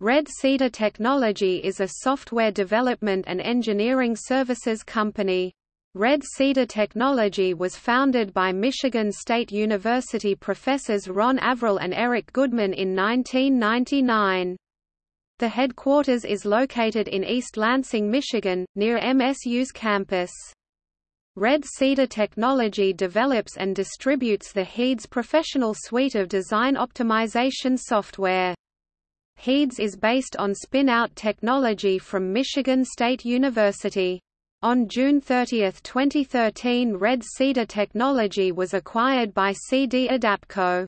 Red Cedar Technology is a software development and engineering services company. Red Cedar Technology was founded by Michigan State University professors Ron Averill and Eric Goodman in 1999. The headquarters is located in East Lansing, Michigan, near MSU's campus. Red Cedar Technology develops and distributes the HEEDS professional suite of design optimization software. HEEDS is based on spin-out technology from Michigan State University. On June 30, 2013 Red Cedar Technology was acquired by CD Adapco.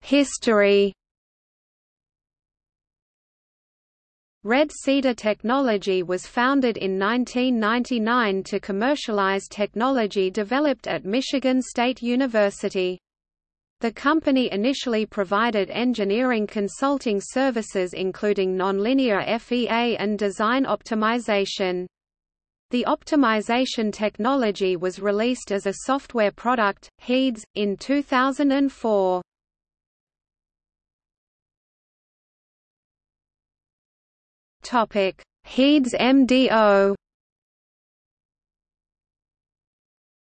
History Red Cedar Technology was founded in 1999 to commercialize technology developed at Michigan State University. The company initially provided engineering consulting services including nonlinear FEA and design optimization. The optimization technology was released as a software product, HEEDS, in 2004. Topic: HEEDS MDO.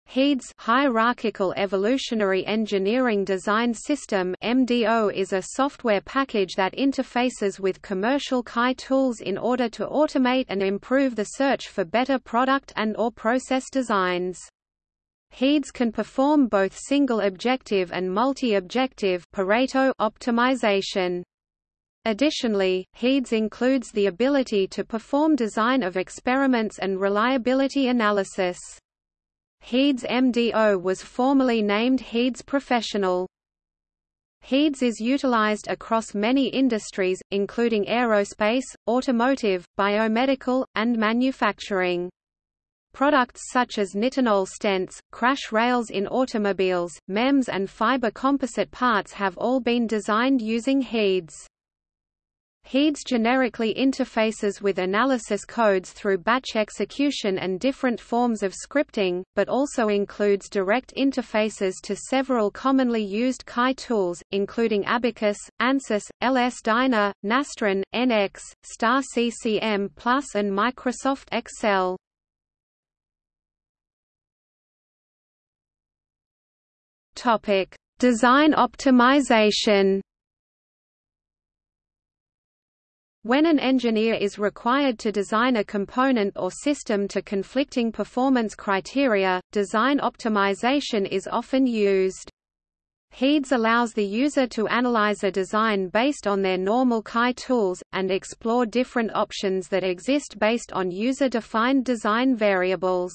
HEEDS Hierarchical Evolutionary Engineering Design System MDO is a software package that interfaces with commercial CAE tools in order to automate and improve the search for better product and or process designs. HEEDS can perform both single-objective and multi-objective optimization. Additionally, HEEDS includes the ability to perform design of experiments and reliability analysis. HEEDS MDO was formerly named HEEDS Professional. HEEDS is utilized across many industries, including aerospace, automotive, biomedical, and manufacturing. Products such as nitinol stents, crash rails in automobiles, MEMS and fiber composite parts have all been designed using HEEDS. HEEDS generically interfaces with analysis codes through batch execution and different forms of scripting, but also includes direct interfaces to several commonly used CAE tools, including Abaqus, ANSYS, LS-DYNA, Nastran, NX, Star CCM Plus and Microsoft Excel. Design optimization When an engineer is required to design a component or system to conflicting performance criteria, design optimization is often used. HEEDS allows the user to analyze a design based on their normal CAE tools, and explore different options that exist based on user-defined design variables.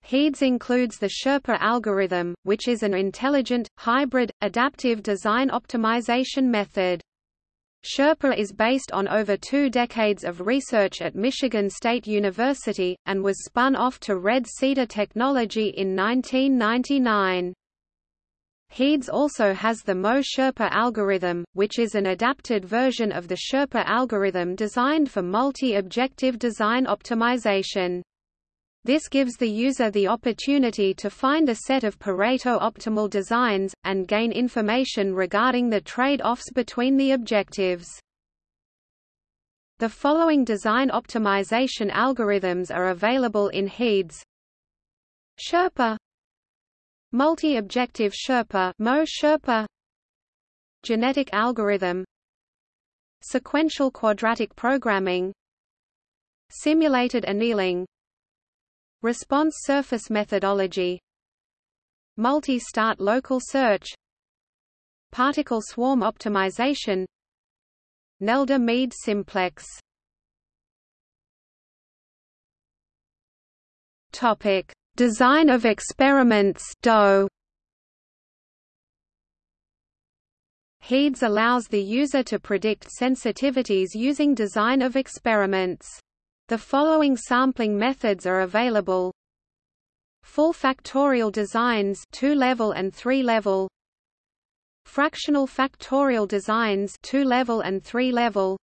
HEEDS includes the Sherpa algorithm, which is an intelligent, hybrid, adaptive design optimization method. Sherpa is based on over two decades of research at Michigan State University, and was spun off to Red Cedar Technology in 1999. HEEDS also has the Mo-Sherpa algorithm, which is an adapted version of the Sherpa algorithm designed for multi-objective design optimization. This gives the user the opportunity to find a set of Pareto optimal designs, and gain information regarding the trade-offs between the objectives. The following design optimization algorithms are available in HEEDS. Sherpa. Multi-objective Sherpa Mo Sherpa. Genetic algorithm. Sequential quadratic programming. Simulated annealing Response surface methodology. Multi-start local search. Particle swarm optimization. Nelder-Mead simplex. Topic: Design of experiments DO. HEEDS allows the user to predict sensitivities using design of experiments. The following sampling methods are available. Full factorial designs two-level and three-level. Fractional factorial designs two-level and three-level.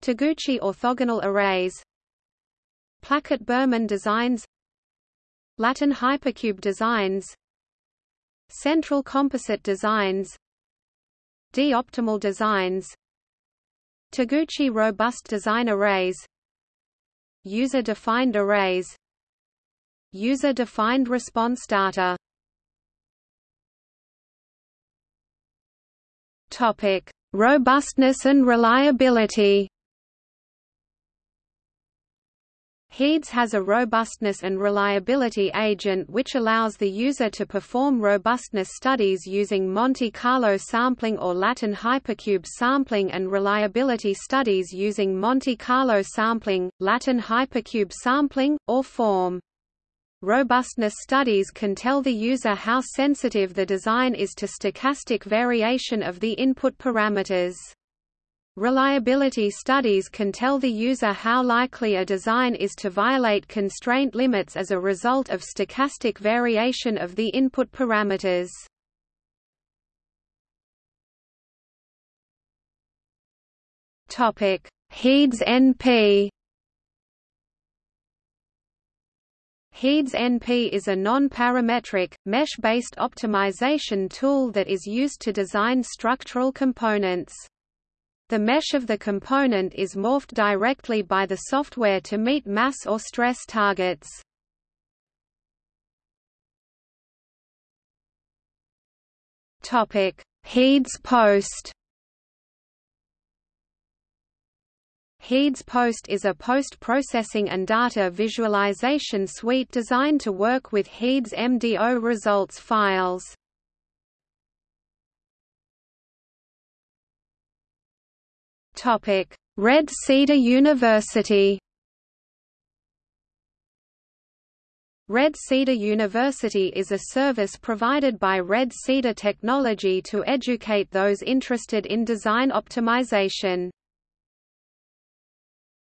Taguchi orthogonal arrays. Plackett-Burman designs. Latin hypercube designs. Central Composite Designs. D-Optimal Designs. Taguchi Robust Design Arrays User-defined arrays User-defined response data Topic: Robustness and reliability. HEEDS has a robustness and reliability agent which allows the user to perform robustness studies using Monte Carlo sampling or Latin hypercube sampling and reliability studies using Monte Carlo sampling, Latin hypercube sampling, or FORM. Robustness studies can tell the user how sensitive the design is to stochastic variation of the input parameters. Reliability studies can tell the user how likely a design is to violate constraint limits as a result of stochastic variation of the input parameters. Topic: HEEDS NP HEEDS NP is a non-parametric, mesh-based optimization tool that is used to design structural components. The mesh of the component is morphed directly by the software to meet mass or stress targets. Topic: HEEDS Post HEEDS Post is a post-processing and data visualization suite designed to work with Heeds MDO results files. Red Cedar University. Red Cedar University is a service provided by Red Cedar Technology to educate those interested in design optimization.